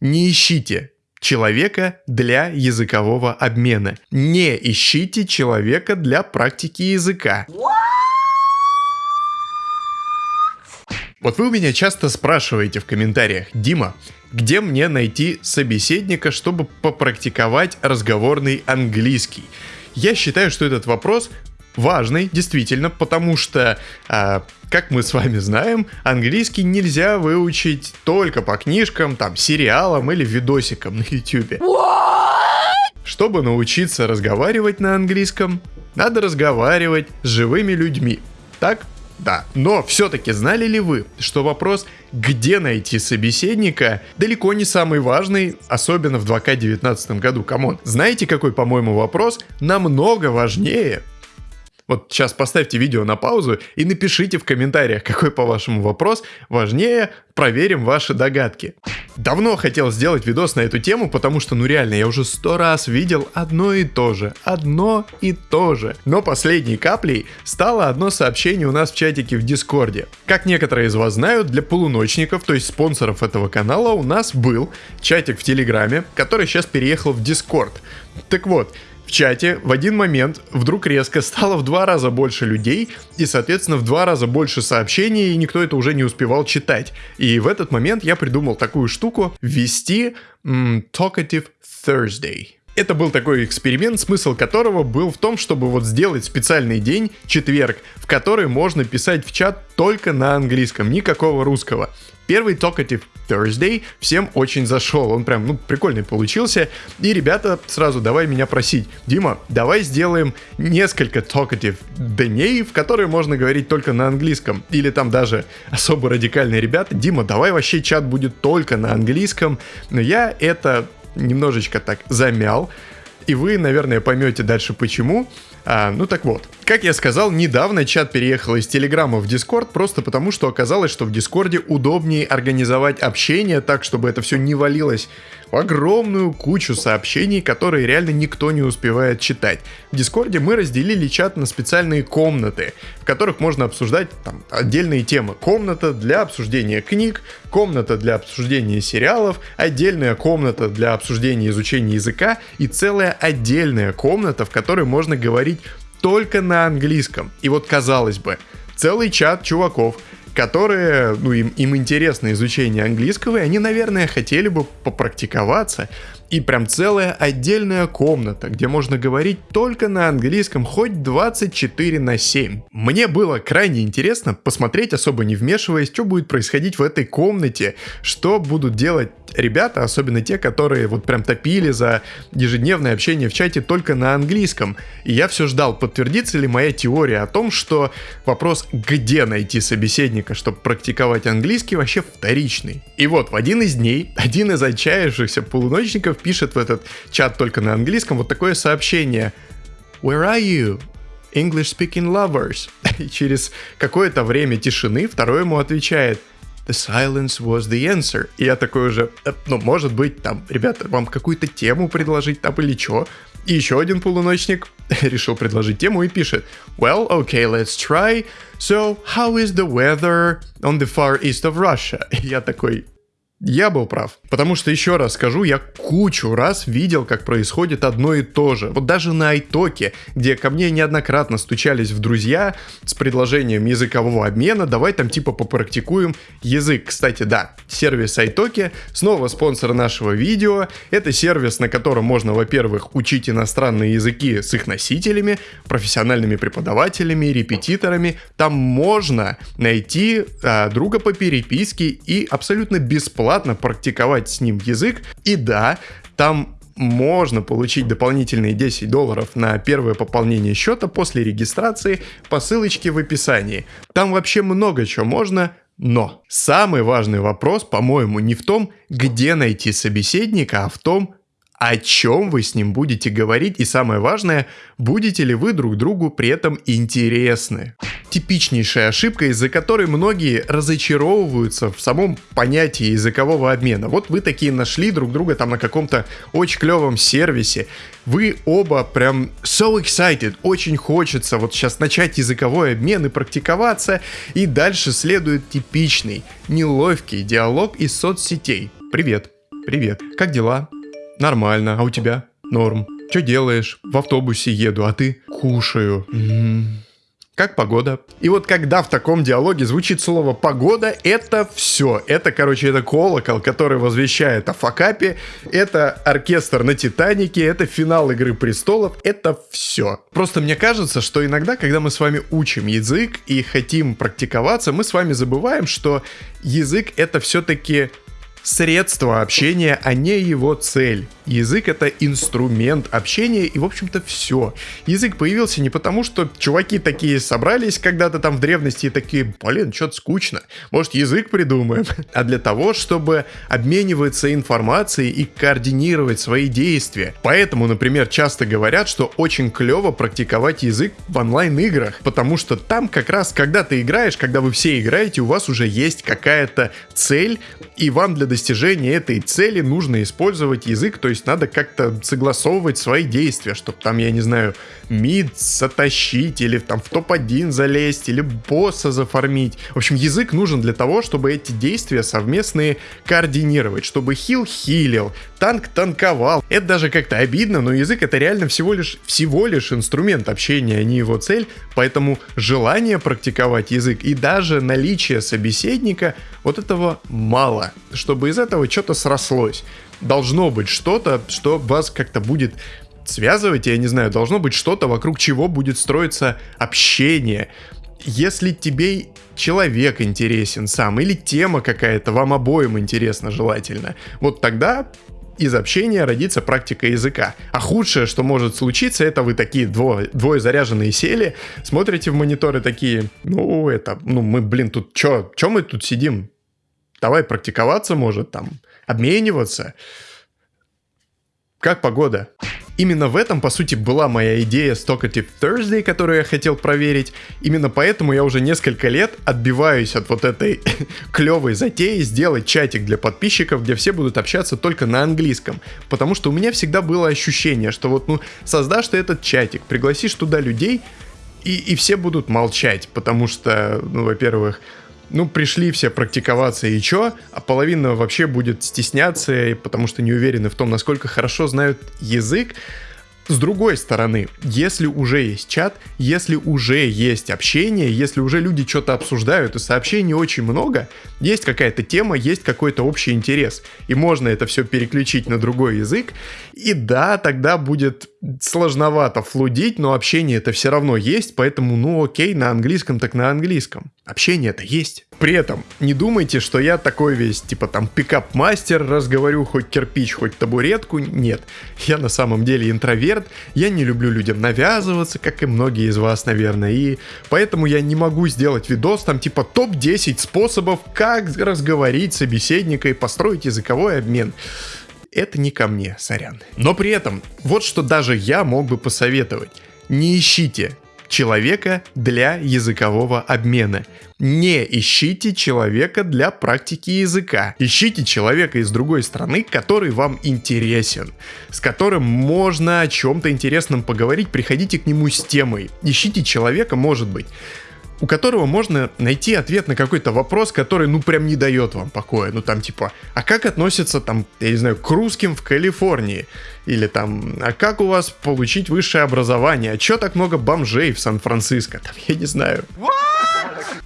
Не ищите человека для языкового обмена. Не ищите человека для практики языка. Вот вы у меня часто спрашиваете в комментариях, Дима, где мне найти собеседника, чтобы попрактиковать разговорный английский? Я считаю, что этот вопрос важный, действительно, потому что, э, как мы с вами знаем, английский нельзя выучить только по книжкам, там, сериалам или видосикам на YouTube. Чтобы научиться разговаривать на английском, надо разговаривать с живыми людьми. Так? Да. Но все-таки знали ли вы, что вопрос, где найти собеседника, далеко не самый важный, особенно в 2К19 году, come on. Знаете, какой, по-моему, вопрос намного важнее? Вот сейчас поставьте видео на паузу и напишите в комментариях, какой по-вашему вопрос важнее, проверим ваши догадки. Давно хотел сделать видос на эту тему, потому что, ну реально, я уже сто раз видел одно и то же, одно и то же. Но последней каплей стало одно сообщение у нас в чатике в Дискорде. Как некоторые из вас знают, для полуночников, то есть спонсоров этого канала, у нас был чатик в Телеграме, который сейчас переехал в Дискорд. Так вот, в чате в один момент вдруг резко стало в два раза больше людей и, соответственно, в два раза больше сообщений, и никто это уже не успевал читать. И в этот момент я придумал такую штуку ввести Talkative Thursday. Это был такой эксперимент, смысл которого был в том, чтобы вот сделать специальный день, четверг, в который можно писать в чат только на английском, никакого русского. Первый Talkative Thursday всем очень зашел, он прям, ну, прикольный получился. И, ребята, сразу давай меня просить, Дима, давай сделаем несколько Talkative дней, в которые можно говорить только на английском. Или там даже особо радикальные ребята, Дима, давай вообще чат будет только на английском. Но я это немножечко так замял, и вы, наверное, поймете дальше почему. А, ну так вот, как я сказал, недавно чат переехал из Телеграма в Дискорд, просто потому что оказалось, что в Дискорде удобнее организовать общение так, чтобы это все не валилось в огромную кучу сообщений, которые реально никто не успевает читать. В Дискорде мы разделили чат на специальные комнаты, в которых можно обсуждать там, отдельные темы. Комната для обсуждения книг, комната для обсуждения сериалов, отдельная комната для обсуждения изучения языка и целая отдельная комната, в которой можно говорить только на английском. И вот казалось бы, целый чат чуваков, которые, ну, им, им интересно изучение английского, и они, наверное, хотели бы попрактиковаться. И прям целая отдельная комната, где можно говорить только на английском хоть 24 на 7. Мне было крайне интересно посмотреть, особо не вмешиваясь, что будет происходить в этой комнате, что будут делать ребята, особенно те, которые вот прям топили за ежедневное общение в чате только на английском. И я все ждал, подтвердится ли моя теория о том, что вопрос, где найти собеседника, чтобы практиковать английский, вообще вторичный. И вот в один из дней один из отчаявшихся полуночников пишет в этот чат только на английском вот такое сообщение. Where are you? English speaking lovers. И через какое-то время тишины второй ему отвечает The silence was the answer. И я такой уже, «Э, ну, может быть, там, ребята, вам какую-то тему предложить там или что? И еще один полуночник решил предложить тему и пишет Well, okay, let's try. So, how is the weather on the far east of Russia? И я такой, я был прав. Потому что, еще раз скажу, я кучу раз видел, как происходит одно и то же. Вот даже на Айтоке, где ко мне неоднократно стучались в друзья с предложением языкового обмена, давай там типа попрактикуем язык. Кстати, да, сервис Айтоки, снова спонсор нашего видео. Это сервис, на котором можно, во-первых, учить иностранные языки с их носителями, профессиональными преподавателями, репетиторами. Там можно найти а, друга по переписке и абсолютно бесплатно бесплатно практиковать с ним язык. И да, там можно получить дополнительные 10 долларов на первое пополнение счета после регистрации по ссылочке в описании. Там вообще много чего можно, но самый важный вопрос, по-моему, не в том, где найти собеседника, а в том, о чем вы с ним будете говорить и самое важное, будете ли вы друг другу при этом интересны. Типичнейшая ошибка, из-за которой многие разочаровываются в самом понятии языкового обмена. Вот вы такие нашли друг друга там на каком-то очень клевом сервисе, вы оба прям so excited, очень хочется вот сейчас начать языковой обмен и практиковаться, и дальше следует типичный, неловкий диалог из соцсетей. Привет. привет. Как дела? Нормально. А у тебя? Норм. Что делаешь? В автобусе еду, а ты? Кушаю. М-м. Как погода? И вот когда в таком диалоге звучит слово «погода», это все. Это, короче, это колокол, который возвещает о факапе, это оркестр на «Титанике», это финал «Игры престолов», это все. Просто мне кажется, что иногда, когда мы с вами учим язык и хотим практиковаться, мы с вами забываем, что язык это все-таки средство общения, а не его цель. Язык это инструмент общения и, в общем-то, все. Язык появился не потому, что чуваки такие собрались когда-то там в древности и такие, блин, что-то скучно, может язык придумаем, а для того, чтобы обмениваться информацией и координировать свои действия. Поэтому, например, часто говорят, что очень клево практиковать язык в онлайн-играх, потому что там как раз, когда ты играешь, когда вы все играете, у вас уже есть какая-то цель, и вам для достижения этой цели нужно использовать язык, то есть надо как-то согласовывать свои действия, чтобы там, я не знаю, мид затащить, или там в топ-1 залезть, или босса зафармить. В общем, язык нужен для того, чтобы эти действия совместные координировать, чтобы хил хилил, танк танковал. Это даже как-то обидно, но язык это реально всего лишь, всего лишь инструмент общения, а не его цель, поэтому желание практиковать язык и даже наличие собеседника, вот этого мало, чтобы из этого что-то срослось. Должно быть что-то, что вас как-то будет связывать, я не знаю, должно быть что-то, вокруг чего будет строиться общение. Если тебе человек интересен сам, или тема какая-то вам обоим интересна желательно, вот тогда из общения родится практика языка. А худшее, что может случиться, это вы такие двое, двое заряженные сели, смотрите в мониторы такие, ну это, ну мы, блин, тут чё, чё мы тут сидим? Давай практиковаться, может, там, обмениваться. Как погода? Именно в этом, по сути, была моя идея с Talkative Thursday, которую я хотел проверить. Именно поэтому я уже несколько лет отбиваюсь от вот этой клевой затеи сделать чатик для подписчиков, где все будут общаться только на английском. Потому что у меня всегда было ощущение, что вот, ну, создашь ты этот чатик, пригласишь туда людей, и, и все будут молчать, потому что, ну, во-первых, ну, пришли все практиковаться и чё, а половина вообще будет стесняться, потому что не уверены в том, насколько хорошо знают язык. С другой стороны, если уже есть чат, если уже есть общение, если уже люди что-то обсуждают и сообщений очень много, есть какая-то тема, есть какой-то общий интерес, и можно это все переключить на другой язык, и да, тогда будет сложновато флудить, но общение это все равно есть, поэтому ну окей, на английском так на английском. Общение это есть. При этом не думайте, что я такой весь, типа там пикап-мастер, разговорю хоть кирпич, хоть табуретку. Нет, я на самом деле интроверт, я не люблю людям навязываться, как и многие из вас, наверное, и поэтому я не могу сделать видос там типа топ-10 способов, как разговорить собеседника и построить языковой обмен это не ко мне, сорян. Но при этом, вот что даже я мог бы посоветовать. Не ищите человека для языкового обмена. Не ищите человека для практики языка. Ищите человека из другой страны, который вам интересен, с которым можно о чем-то интересном поговорить, приходите к нему с темой. Ищите человека, может быть, у которого можно найти ответ на какой-то вопрос, который, ну, прям не дает вам покоя. Ну, там, типа, а как относятся, там, я не знаю, к русским в Калифорнии? Или там, а как у вас получить высшее образование? А чё так много бомжей в Сан-Франциско? Там, я не знаю.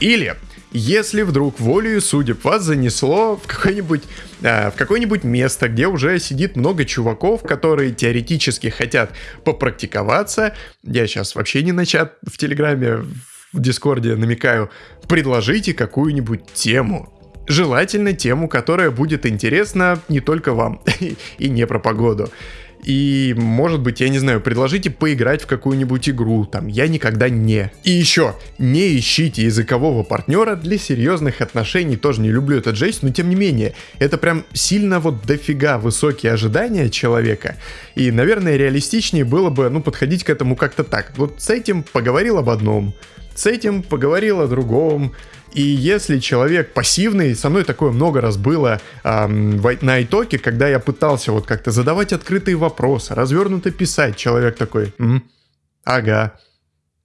Или, если вдруг волею судеб вас занесло в какое-нибудь э, в какое-нибудь место, где уже сидит много чуваков, которые теоретически хотят попрактиковаться, я сейчас вообще не на чат в Телеграме в Дискорде намекаю, предложите какую-нибудь тему. Желательно тему, которая будет интересна не только вам и не про погоду. И, может быть, я не знаю, предложите поиграть в какую-нибудь игру, там, я никогда не. И еще, не ищите языкового партнера для серьезных отношений, тоже не люблю этот жесть, но тем не менее, это прям сильно вот дофига высокие ожидания человека, и, наверное, реалистичнее было бы, ну, подходить к этому как-то так. Вот с этим поговорил об одном, с этим поговорил о другом. И если человек пассивный, со мной такое много раз было эм, на итоге, когда я пытался вот как-то задавать открытые вопросы, развернуто писать, человек такой, М, ага,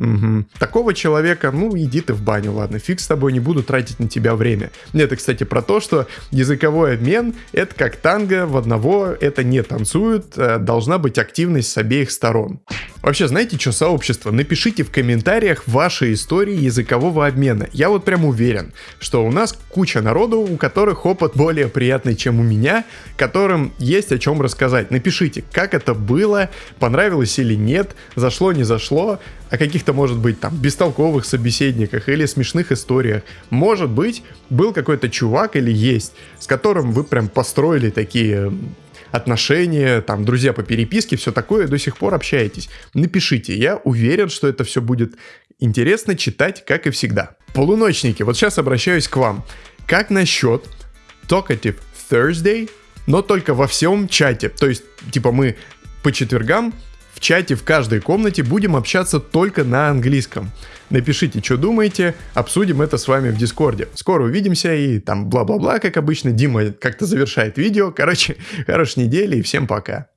Угу. Такого человека, ну, иди ты в баню, ладно, фиг с тобой, не буду тратить на тебя время. Это, кстати, про то, что языковой обмен — это как танго, в одного это не танцуют, э, должна быть активность с обеих сторон. Вообще, знаете, что сообщество? Напишите в комментариях ваши истории языкового обмена. Я вот прям уверен, что у нас куча народу, у которых опыт более приятный, чем у меня, которым есть о чем рассказать. Напишите, как это было, понравилось или нет, зашло, не зашло, о каких-то, может быть, там, бестолковых собеседниках или смешных историях. Может быть, был какой-то чувак или есть, с которым вы прям построили такие отношения, там, друзья по переписке, все такое, до сих пор общаетесь. Напишите, я уверен, что это все будет интересно читать, как и всегда. Полуночники, вот сейчас обращаюсь к вам. Как насчет Talkative Thursday, но только во всем чате? То есть, типа, мы по четвергам в чате в каждой комнате будем общаться только на английском. Напишите, что думаете, обсудим это с вами в Дискорде. Скоро увидимся и там бла-бла-бла, как обычно. Дима как-то завершает видео. Короче, хорошей недели и всем пока.